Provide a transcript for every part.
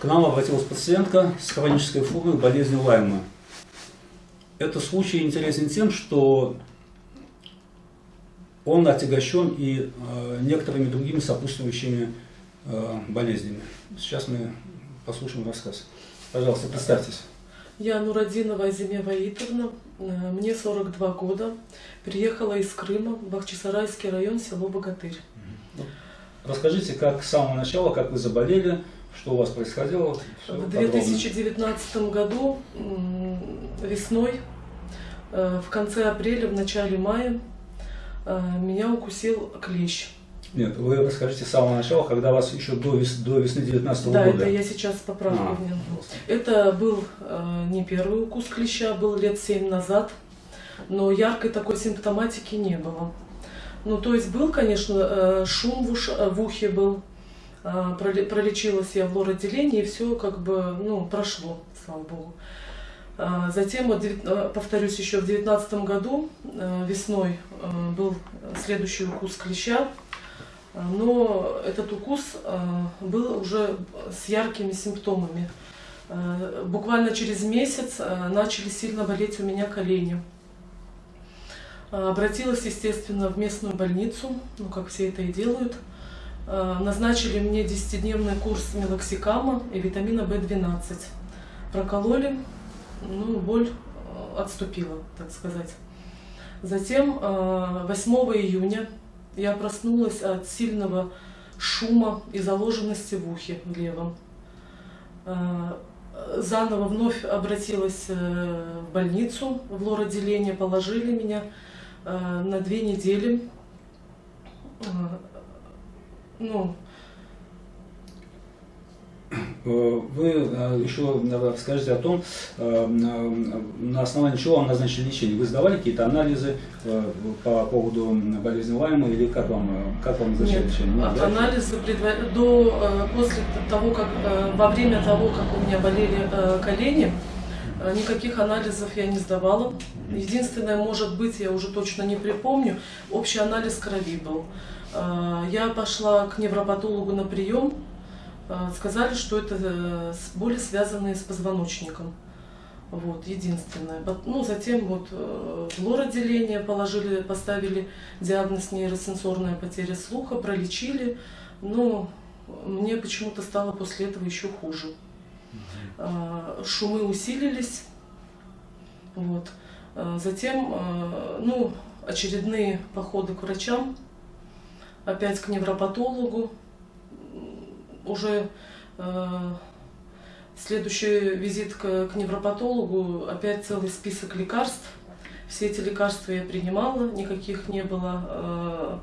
К нам обратилась пациентка с хронической формой болезни Лайма. Этот случай интересен тем, что он отягощен и э, некоторыми другими сопутствующими э, болезнями. Сейчас мы послушаем рассказ. Пожалуйста, представьтесь. Я Нурадинова Азиме Ваитовна, э, мне 42 года, приехала из Крыма, Бахчисарайский район, село Богатырь. Расскажите, как с самого начала, как вы заболели, что у вас происходило? В 2019 году весной, э, в конце апреля, в начале мая, э, меня укусил клещ. Нет, вы расскажите с самого начала, когда вас еще до, вес, до весны 19 да, года. Да, это я сейчас поправлю. А, это был э, не первый укус клеща, был лет 7 назад, но яркой такой симптоматики не было. Ну, то есть был, конечно, э, шум в, уш, в ухе был, пролечилась я в лор-отделении, и все как бы, ну, прошло, слава богу. Затем, вот, повторюсь, еще в 2019 году весной был следующий укус клеща, но этот укус был уже с яркими симптомами. Буквально через месяц начали сильно болеть у меня колени. Обратилась, естественно, в местную больницу, ну, как все это и делают. Назначили мне 10-дневный курс мелоксикама и витамина В12. Прокололи, ну, боль отступила, так сказать. Затем 8 июня я проснулась от сильного шума и заложенности в ухе в левом. Заново вновь обратилась э, в больницу, в лор-отделение, положили меня Э, на две недели. Э, ну, э, вы еще скажите о том, на основании чего вам назначили лечение. Вы сдавали какие-то анализы по поводу болезни Лайма или как вам, как вам назначили Нет, лечение? Нет, анализы до, после того, как, во время того, как у меня болели колени, Э, никаких анализов я не сдавала. Единственное, может быть, я уже точно не припомню, общий анализ крови был. Э, я пошла к невропатологу на прием. Э, сказали, что это боли, связанные с позвоночником. Вот, единственное. Ну, затем вот в лор-отделение положили, поставили диагноз нейросенсорная потеря слуха, пролечили. Но мне почему-то стало после этого еще хуже. Э, шумы усилились. Вот. Э, затем, э, ну, очередные походы к врачам, опять к невропатологу, уже следующий визит к, к невропатологу, опять целый список лекарств. Все эти лекарства я принимала, никаких не было,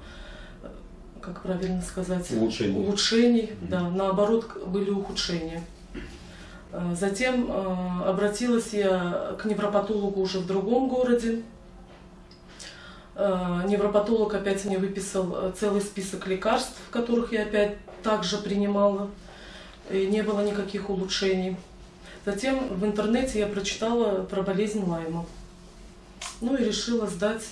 как правильно сказать, улучшений. улучшений. Mm -hmm. Да, наоборот, были ухудшения. Э, затем э, обратилась я к невропатологу уже в другом городе. Э, невропатолог опять мне выписал целый список лекарств, которых я опять также принимала, и не было никаких улучшений. Затем в интернете я прочитала про болезнь Лайма. Ну и решила сдать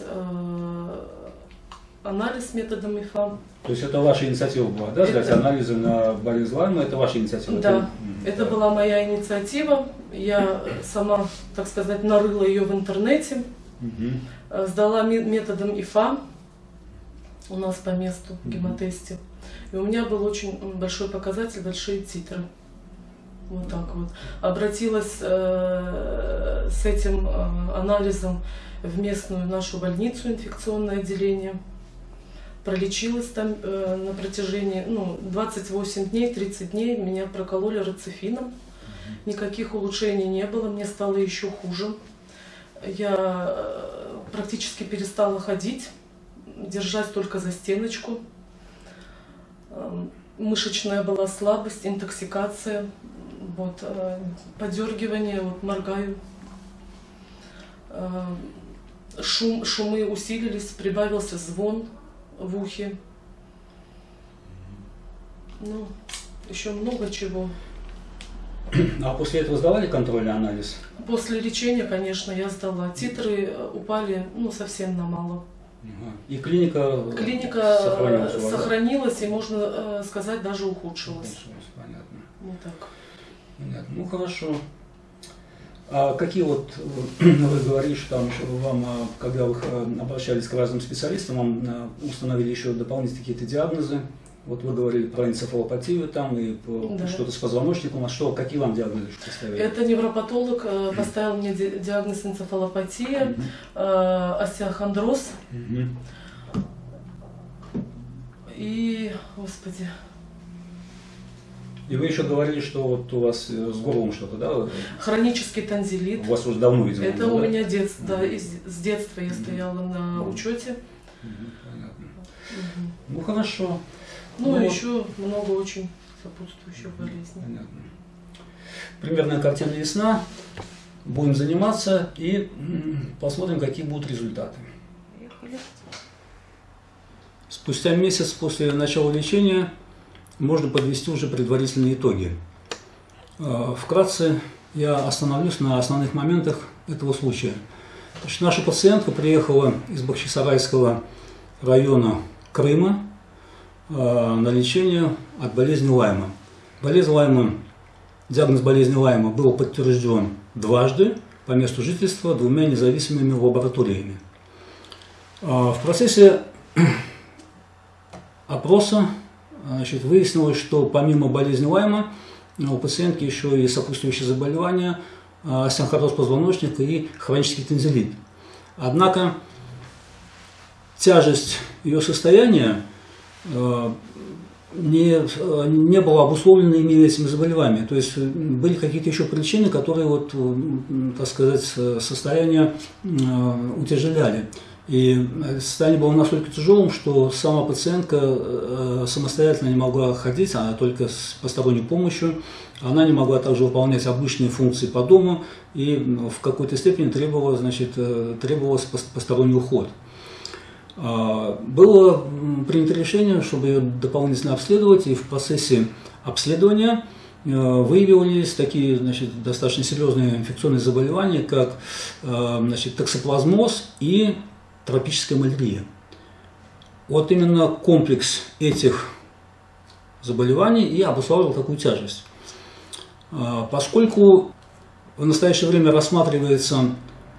анализ методом ИФА. То есть это ваша инициатива была, да, сдать это... анализы на болезнь Лайма, это ваша инициатива? Да, это, это была моя инициатива. Я сама, так сказать, нарыла ее в интернете, угу. Сдала методом ИФА у нас по месту в гемотесте. И у меня был очень большой показатель, большие титры. Вот так вот. Обратилась э, с этим э, анализом в местную нашу больницу, инфекционное отделение пролечилась там э, на протяжении ну, 28 дней, 30 дней, меня прокололи рацифином. Никаких улучшений не было, мне стало еще хуже. Я э, практически перестала ходить, держась только за стеночку. Э, мышечная была слабость, интоксикация, вот, э, подергивание, вот, моргаю. Э, шум, шумы усилились, прибавился звон в ухе. Ну, еще много чего. А после этого сдавали контрольный анализ? После лечения, конечно, я сдала. Титры э, упали ну, совсем на мало. И клиника, клиника сохранилась, сохранилась и, можно э, сказать, даже ухудшилась. Понятно. Вот так. Понятно. Ну хорошо. А какие вот, э, вы говорите, что там еще вам, э, когда вы э, обращались к разным специалистам, вам установили еще дополнительные какие-то диагнозы? Вот вы говорили про энцефалопатию там и да. что-то с позвоночником. А что, какие вам диагнозы поставили? Это невропатолог поставил мне диагноз энцефалопатия, mm -hmm. остеохондроз. Mm -hmm. И, господи, и вы еще говорили, что вот у вас э, с горлом что-то, да? Хронический танзелит. У вас уже давно, видимо. Это у да? меня детство, да, из, с детства я стояла на учете. Понятно. Ну хорошо. Ну, ну еще много очень сопутствующих болезней. Понятно. Примерная картина ясна. Будем заниматься и посмотрим, какие будут результаты. Спустя месяц после начала лечения можно подвести уже предварительные итоги. А, вкратце я остановлюсь на основных моментах этого случая. Значит, наша пациентка приехала из Бахчисарайского района Крыма на лечение от болезни Лайма. Болезнь Лайма, диагноз болезни Лайма был подтвержден дважды по месту жительства двумя независимыми лабораториями. А, в процессе опроса Значит, выяснилось, что помимо болезни Лайма у пациентки еще и сопутствующие заболевания, остеохондроз позвоночника и хронический тензилит. Однако тяжесть ее состояния э, не, не была обусловлена именно этими заболеваниями. То есть были какие-то еще причины, которые, вот, так сказать, состояние э, утяжеляли. И состояние было настолько тяжелым, что сама пациентка э, самостоятельно не могла ходить, а только с посторонней помощью. Она не могла также выполнять обычные функции по дому и в какой-то степени требовала, значит, э, требовался посторонний уход. А, было принято решение, чтобы ее дополнительно обследовать, и в процессе обследования э, выявились такие значит, достаточно серьезные инфекционные заболевания, как значит, токсоплазмоз и тропическая малярия. Вот именно комплекс этих заболеваний и обуславливал такую тяжесть. А, поскольку в настоящее время рассматривается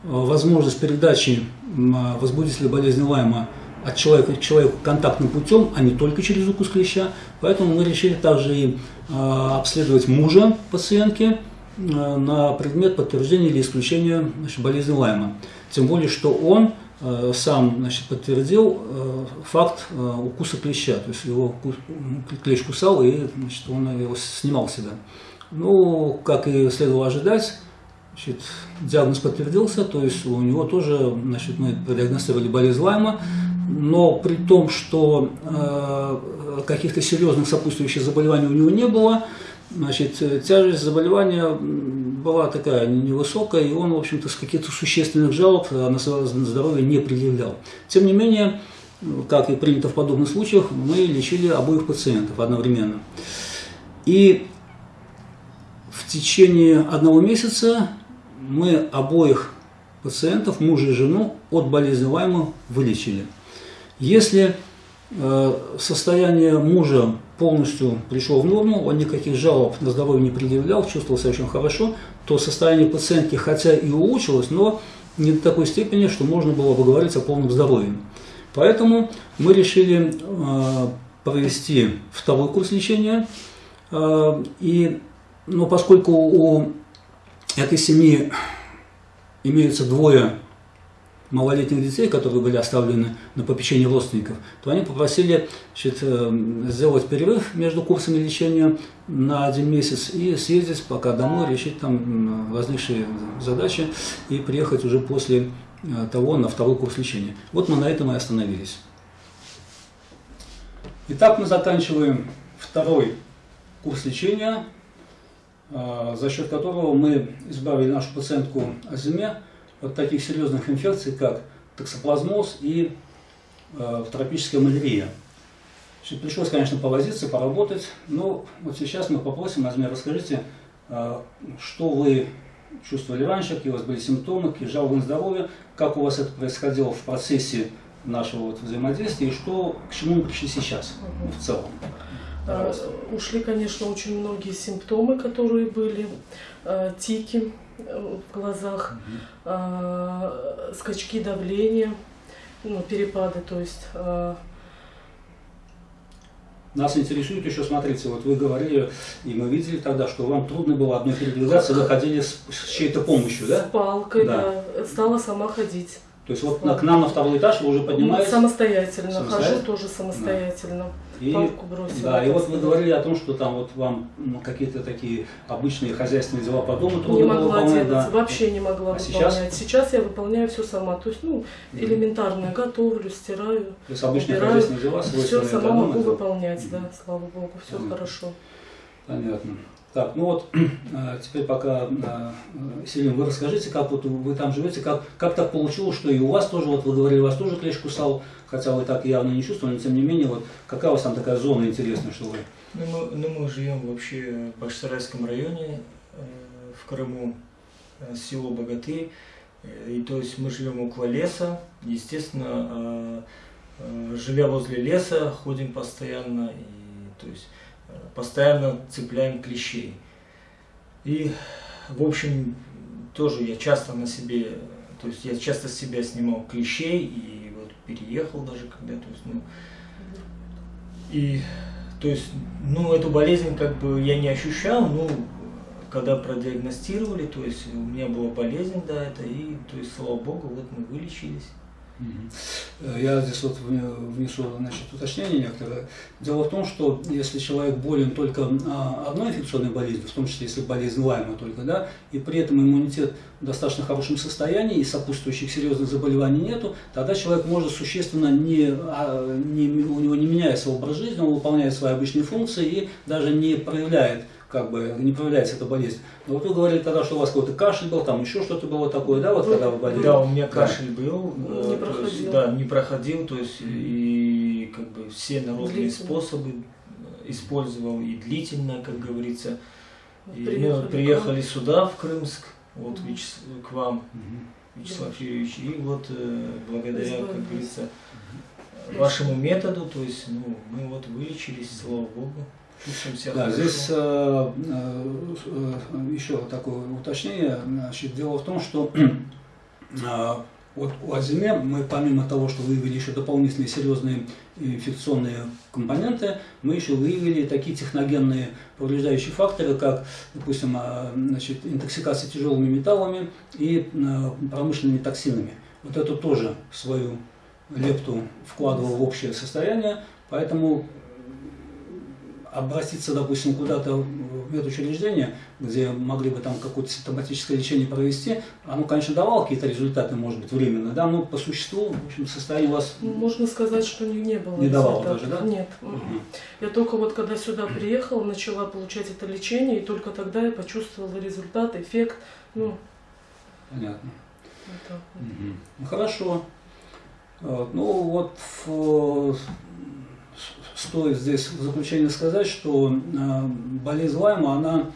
возможность передачи а, возбудителя болезни Лайма от человека к человеку контактным путем, а не только через укус клеща, поэтому мы решили также и обследовать мужа пациентки на предмет подтверждения или исключения значит, болезни Лайма. Тем более, что он Э, сам значит, подтвердил э, факт э, укуса клеща. То есть его клещ кусал, и значит, он его снимал себя. Ну, как и следовало ожидать, значит, диагноз подтвердился, то есть у него тоже значит, мы продиагностировали болезнь Лайма, но при том, что э, каких-то серьезных сопутствующих заболеваний у него не было, значит, тяжесть заболевания была такая невысокая, и он, в общем-то, с каких-то существенных жалоб на свое здоровье не предъявлял. Тем не менее, как и принято в подобных случаях, мы лечили обоих пациентов одновременно. И в течение одного месяца мы обоих пациентов, мужа и жену, от болезни Лайма вылечили. Если э, состояние мужа полностью пришло в норму, он никаких жалоб на здоровье не предъявлял, чувствовал себя очень хорошо, то состояние пациентки хотя и улучшилось, но не до такой степени, что можно было бы говорить о полном здоровье. Поэтому мы решили э, провести второй курс лечения. Э, и, но поскольку у этой семьи имеются двое малолетних детей, которые были оставлены на попечение родственников, то они попросили значит, э, сделать перерыв между курсами лечения на один месяц и съездить пока домой, решить там возникшие задачи и приехать уже после э, того на второй курс лечения. Вот мы на этом и остановились. Итак, мы заканчиваем второй курс лечения, за счет которого мы избавили нашу пациентку от зиме от таких серьезных инфекций, как токсоплазмоз и э, тропическая малярия. Значит, пришлось, конечно, повозиться, поработать, но вот сейчас мы попросим, Азмир, расскажите, э, что вы чувствовали раньше, какие у вас были симптомы, какие жалобы на здоровье, как у вас это происходило в процессе нашего вот взаимодействия и что, к чему мы пришли сейчас в целом. Э, ушли, конечно, очень многие симптомы, которые были, э, тики э, в глазах, угу. скачки давления, ну, перепады, то есть нас интересует еще, смотрите, вот вы говорили, и мы видели тогда, что вам трудно было одной передвигаться, вы ходили с, с чьей-то помощью, да? С палкой, да. да. Стала сама ходить. То есть вот на, к нам на второй этаж вы уже поднимаетесь? Самостоятельно, самостоятельно? хожу тоже самостоятельно. Да. И, бросила. Да, и вот вы говорили о том, что там вот вам какие-то такие обычные хозяйственные дела по дому трудно Не могла выполнять, делать, да. вообще не могла а выполнять. Сейчас? сейчас я выполняю все сама. То есть, ну, элементарно готовлю, стираю. То есть обычные убираю. хозяйственные дела Все сама могу выполнять, да, слава богу, все mm. хорошо. Понятно. Так, ну вот, а, теперь пока, а, Селим, вы расскажите, как вот вы там живете, как, как так получилось, что и у вас тоже, вот вы говорили, вас тоже клещ кусал, хотя вы так явно не чувствовали, но тем не менее, вот какая у вас там такая зона интересная, что вы? Ну мы, ну, мы живем вообще в Башсарайском районе, э, в Крыму, э, село Богатырь, э, и то есть мы живем около леса, естественно, живя возле леса, ходим постоянно, и то есть постоянно цепляем клещей. И, в общем, тоже я часто на себе, то есть я часто с себя снимал клещей и вот переехал даже когда, то есть, ну, и, то есть, ну, эту болезнь как бы я не ощущал, ну, когда продиагностировали, то есть у меня была болезнь, да, это, и, то есть, слава богу, вот мы вылечились. Э, я здесь вот внесу значит, уточнение некоторое. Дело в том, что если человек болен только а, одной инфекционной болезнью, в том числе если болезнь Лайма только, да, и при этом иммунитет в достаточно хорошем состоянии и сопутствующих серьезных заболеваний нету, тогда человек может существенно не, а, не у него не меняется образ жизни, он выполняет свои обычные функции и даже не проявляет как бы не проявляется эта болезнь. Но вот вы говорили тогда, что у вас какой-то кашель был, там еще что-то было такое, да, вот когда вы болели? Да, у меня кашель да. был, ну, не проходил. Есть, да, не проходил, то есть и как бы все народные способы использовал и длительно, как говорится. И приехали, мы приехали сюда, в Крымск, вот угу. Вячес... к вам, угу. Вячеслав. Юрьевич, и вот э, благодаря, как говорится, вашему методу, то есть, ну, мы вот вылечились, слава Богу. Да, здесь э, э, э, еще такое уточнение. Значит, дело в том, что э, вот у Азиме мы помимо того, что выявили еще дополнительные серьезные инфекционные компоненты, мы еще выявили такие техногенные повреждающие факторы, как, допустим, значит, интоксикация тяжелыми металлами и промышленными токсинами. Вот это тоже свою лепту вкладывал в общее состояние, поэтому обратиться, допустим, куда-то в медучреждение, где могли бы там какое-то симптоматическое лечение провести, оно, конечно, давало какие-то результаты, может быть, временно, да, но по существу, в общем, состояние у вас... Можно сказать, что не, не было Не давало даже, да? Нет. Угу. Я только вот, когда сюда приехала, начала получать это лечение, и только тогда я почувствовала результат, эффект, ну... Понятно. Вот. Угу. Ну, хорошо. Ну, вот стоит здесь в заключение сказать, что э, болезнь Лайма, она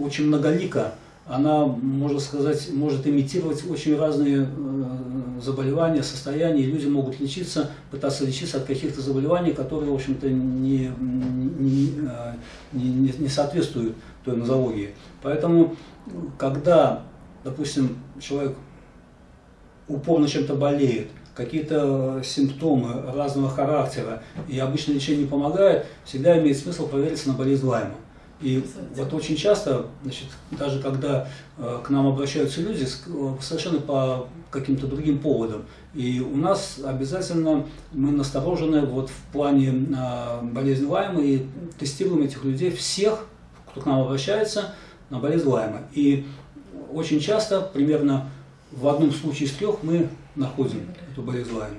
очень многолика. Она, можно сказать, может имитировать очень разные э, заболевания, состояния. Люди могут лечиться, пытаться лечиться от каких-то заболеваний, которые, в общем-то, не, не, не, не соответствуют той нозологии. Поэтому, когда, допустим, человек упорно чем-то болеет, какие-то симптомы разного характера, и обычно лечение не помогает, всегда имеет смысл провериться на болезнь Лайма. И вот очень часто, значит, даже когда э, к нам обращаются люди, э, совершенно по каким-то другим поводам, и у нас обязательно мы насторожены вот в плане э, болезни Лайма и тестируем этих людей всех, кто к нам обращается, на болезнь Лайма. И очень часто, примерно в одном случае из трех, мы находим эту болезнь Лайма.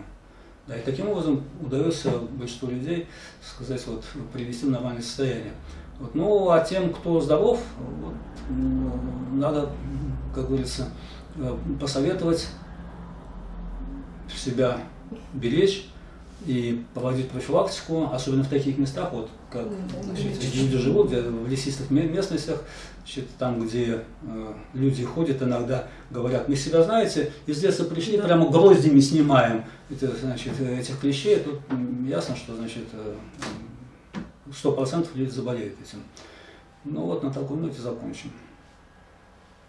Да, и таким образом удается большинству людей сказать, вот, привести в нормальное состояние. Вот, ну, а тем, кто здоров, вот, надо, как говорится, э, посоветовать себя беречь и проводить профилактику, особенно в таких местах, вот как значит, люди живут где, в лесистых местностях, значит, там, где э, люди ходят иногда, говорят, мы себя, знаете, из леса пришли, да. прямо гроздями снимаем это, значит, этих клещей, тут ясно, что значит, э, 100% люди заболеют этим. Ну вот на такой ноте закончим.